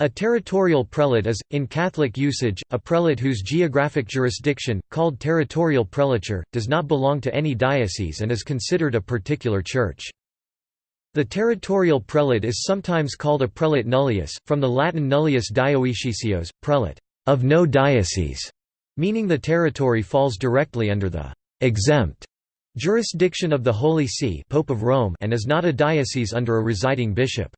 A territorial prelate is, in Catholic usage, a prelate whose geographic jurisdiction, called territorial prelature, does not belong to any diocese and is considered a particular church. The territorial prelate is sometimes called a prelate nullius, from the Latin nullius dioeceseos, prelate of no diocese, meaning the territory falls directly under the exempt jurisdiction of the Holy See Pope of Rome and is not a diocese under a residing bishop.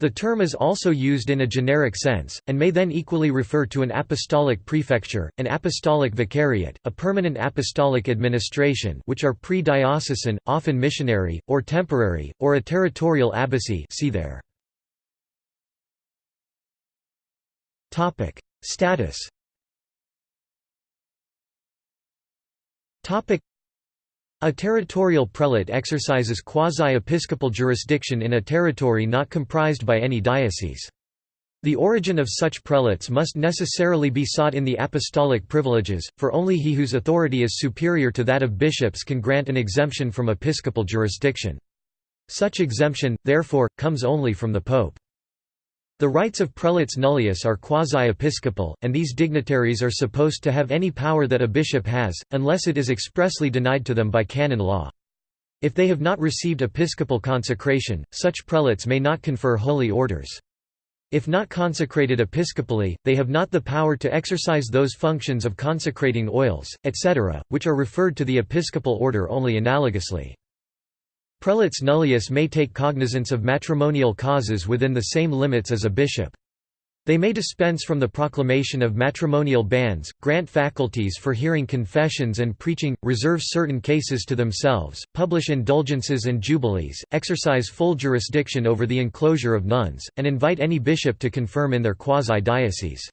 The term is also used in a generic sense, and may then equally refer to an apostolic prefecture, an apostolic vicariate, a permanent apostolic administration which are pre-diocesan, often missionary, or temporary, or a territorial abbacy see there. Status a territorial prelate exercises quasi-episcopal jurisdiction in a territory not comprised by any diocese. The origin of such prelates must necessarily be sought in the apostolic privileges, for only he whose authority is superior to that of bishops can grant an exemption from episcopal jurisdiction. Such exemption, therefore, comes only from the pope. The rights of prelates nullius are quasi-episcopal, and these dignitaries are supposed to have any power that a bishop has, unless it is expressly denied to them by canon law. If they have not received episcopal consecration, such prelates may not confer holy orders. If not consecrated episcopally, they have not the power to exercise those functions of consecrating oils, etc., which are referred to the episcopal order only analogously. Prelates nullius may take cognizance of matrimonial causes within the same limits as a bishop. They may dispense from the proclamation of matrimonial banns, grant faculties for hearing confessions and preaching, reserve certain cases to themselves, publish indulgences and jubilees, exercise full jurisdiction over the enclosure of nuns, and invite any bishop to confirm in their quasi-diocese.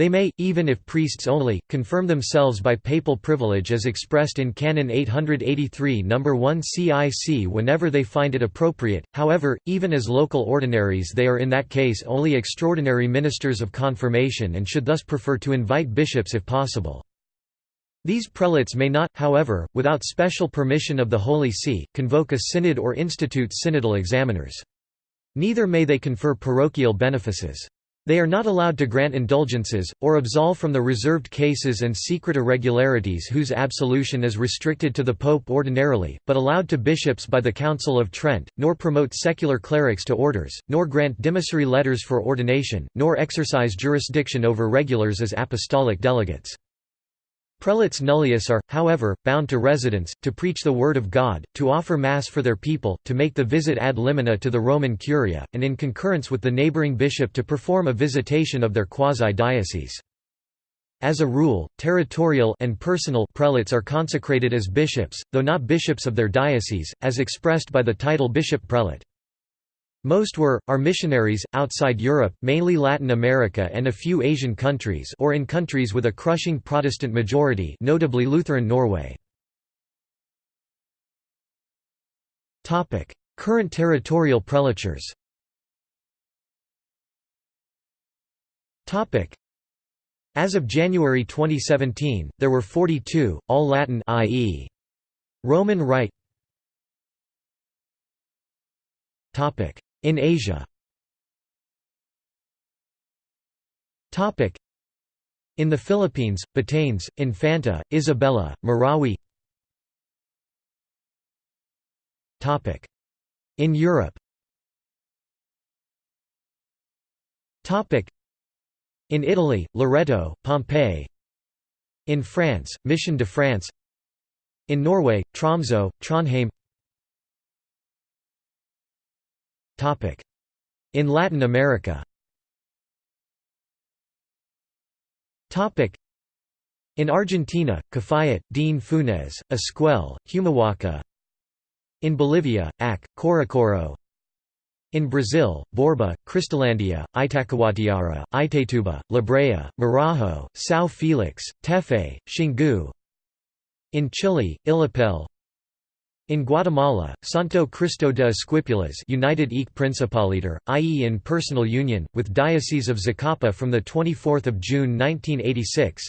They may, even if priests only, confirm themselves by papal privilege as expressed in Canon 883 No. 1 CIC whenever they find it appropriate, however, even as local ordinaries they are in that case only extraordinary ministers of confirmation and should thus prefer to invite bishops if possible. These prelates may not, however, without special permission of the Holy See, convoke a synod or institute synodal examiners. Neither may they confer parochial benefices. They are not allowed to grant indulgences, or absolve from the reserved cases and secret irregularities whose absolution is restricted to the Pope ordinarily, but allowed to bishops by the Council of Trent, nor promote secular clerics to orders, nor grant demissory letters for ordination, nor exercise jurisdiction over regulars as apostolic delegates. Prelates nullius are, however, bound to residence, to preach the Word of God, to offer Mass for their people, to make the visit ad limina to the Roman Curia, and in concurrence with the neighboring bishop to perform a visitation of their quasi-diocese. As a rule, territorial and personal prelates are consecrated as bishops, though not bishops of their diocese, as expressed by the title bishop-prelate. Most were, are missionaries, outside Europe, mainly Latin America and a few Asian countries or in countries with a crushing Protestant majority notably Lutheran Norway. Current territorial prelatures As of January 2017, there were 42, all Latin i.e. Roman Rite in Asia. In the Philippines, Batanes, Infanta, Isabela, Marawi. In Europe. In Italy, Loreto, Pompeii. In France, Mission de France. In Norway, Tromsø, Trondheim In Latin America. In Argentina, Cafayate, Dean Funes, Esquel, Humahuaca. In Bolivia, Ac, Corocoro. In Brazil, Borba, Cristolandia, Itacoatiara, Itaituba, Librea, Marajo, São Felix, Tefe, Xingu. In Chile, Illapel in Guatemala, Santo Cristo de Esquipulas United Principaliter, i.e. in personal union, with Diocese of Zacapa from 24 June 1986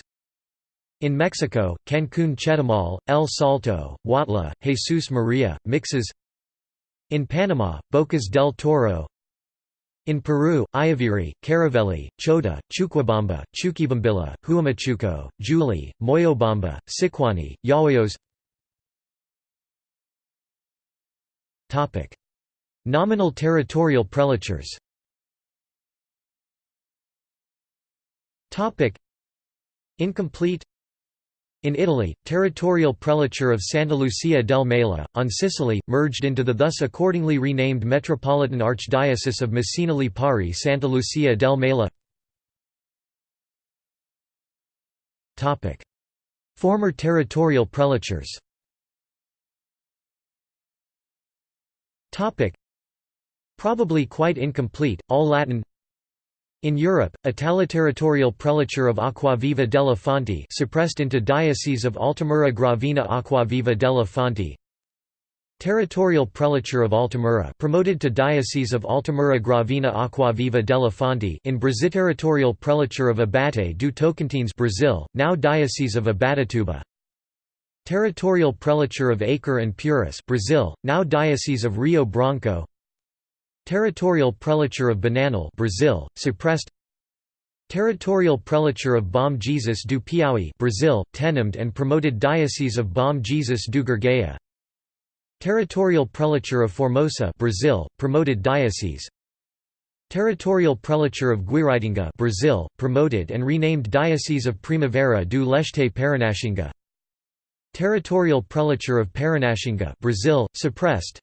In Mexico, Cancún Chetumal, El Salto, Huautla, Jesus Maria, Mixes. In Panama, Bocas del Toro. In Peru, Ayaviri, Caraveli, Chota, Chuquibamba, Chuquibambilla, Huamachuco, Juli, Moyobamba, Sicuani, Yauyos Nominal territorial prelatures. Incomplete. In Italy, territorial prelature of Santa Lucia del Mela, on Sicily, merged into the thus accordingly renamed Metropolitan Archdiocese of Messina Lipari Santa Lucia del Mela. Former territorial prelatures Probably quite incomplete, all Latin. In Europe, Italo-territorial prelature of Acquaviva della Fonte suppressed into Diocese of Altamura Gravina Acquaviva della Fonte. Territorial prelature of Altamura promoted to Diocese of Altamura Gravina Acquaviva della Fonte in Brazil. Territorial prelature of Abaeté do Tocantins Brazil, now Diocese of Abaetetuba Territorial prelature of Acre and Purus Brazil, now Diocese of Rio Branco. Territorial prelature of Bananal Brazil, suppressed. Territorial prelature of Bom Jesus do Piauí Brazil, tenumed and promoted Diocese of Bom Jesus do Gurgueia Territorial prelature of Formosa Brazil, promoted diocese. Territorial prelature of Guiratinga Brazil, promoted and renamed Diocese of Primavera do Leste Paranaxinga Territorial prelature of Paranaxinga Brazil, suppressed.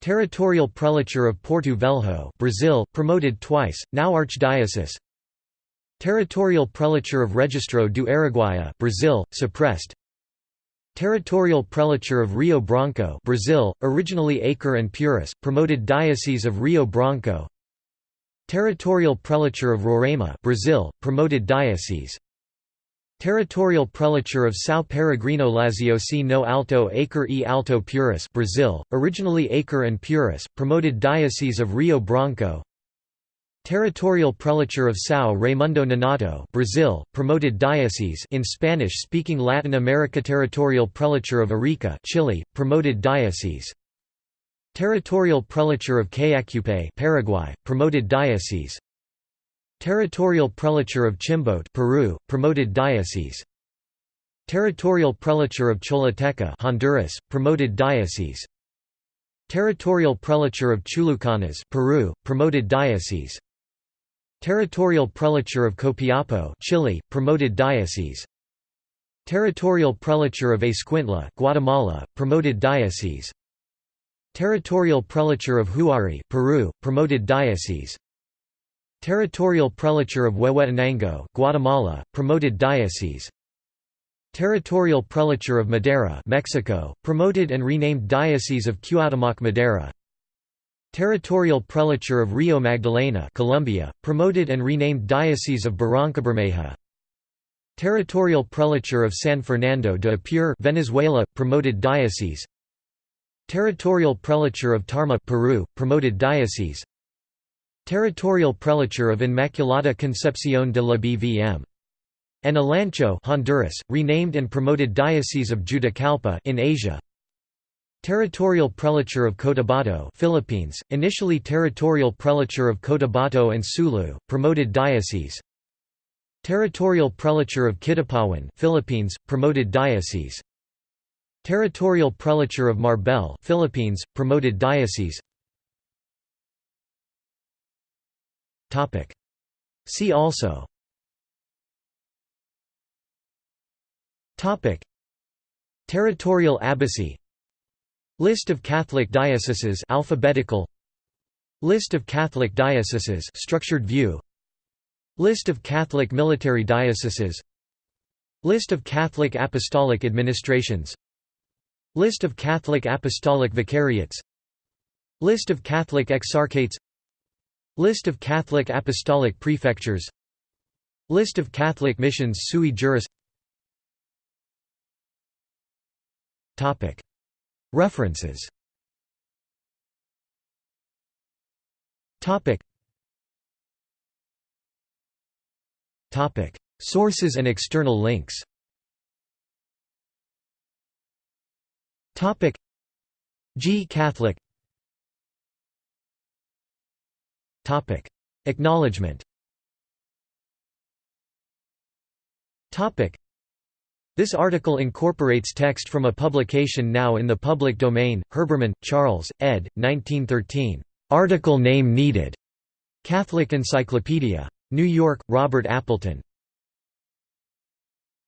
Territorial prelature of Porto Velho Brazil, promoted twice, now archdiocese. Territorial prelature of Registro do Araguaia Brazil, suppressed. Territorial prelature of Rio Branco Brazil, originally Acre and Purus, promoted Diocese of Rio Branco. Territorial prelature of Roraima Brazil, promoted diocese Territorial prelature of São Peregrino Laziosi no Alto Acre e Alto Purus Brazil, originally Acre and Purus, promoted Diocese of Rio Branco. Territorial prelature of São Raimundo Nonato Brazil, promoted diocese in Spanish-speaking Latin America. Territorial prelature of Arica Chile, promoted diocese Territorial prelature of Caacupé Paraguay, promoted diocese Territorial prelature of Chimbote Peru, promoted diocese. Territorial prelature of Choluteca Honduras, promoted diocese. Territorial prelature of Chulucanas Peru, promoted diocese. Territorial prelature of Copiapo Chile, promoted diocese. Territorial prelature of Escuintla Guatemala, promoted diocese. Territorial prelature of Huari Peru, promoted diocese Territorial prelature of Huehuetenango Guatemala, promoted diocese. Territorial prelature of Madera Mexico, promoted and renamed Diocese of Cuauhtémoc Madera Territorial prelature of Rio Magdalena Colombia, promoted and renamed Diocese of Barrancabermeja. Territorial prelature of San Fernando de Apure Venezuela, promoted diocese. Territorial prelature of Tarma Peru, promoted diocese Territorial prelature of Inmaculada Concepción de la BVM. And Olancho Honduras, renamed and promoted Diocese of Juticalpa in Asia. Territorial prelature of Cotabato Philippines, initially territorial prelature of Cotabato and Sulu, promoted diocese. Territorial prelature of Kidapawan Philippines, promoted diocese. Territorial prelature of Marbel Philippines, promoted diocese. See also. Topic. Territorial abbacy. List of Catholic dioceses. Alphabetical. List of Catholic dioceses. Structured view. List of Catholic military dioceses. List of Catholic apostolic administrations. List of Catholic apostolic vicariates. List of Catholic exarchates List of Catholic apostolic prefectures. List of Catholic missions sui juris. References. Sources and external links. G. Catholic Acknowledgement This article incorporates text from a publication now in the public domain, Herbermann, Charles, ed. 1913. Article name needed. Catholic Encyclopedia. New York, Robert Appleton.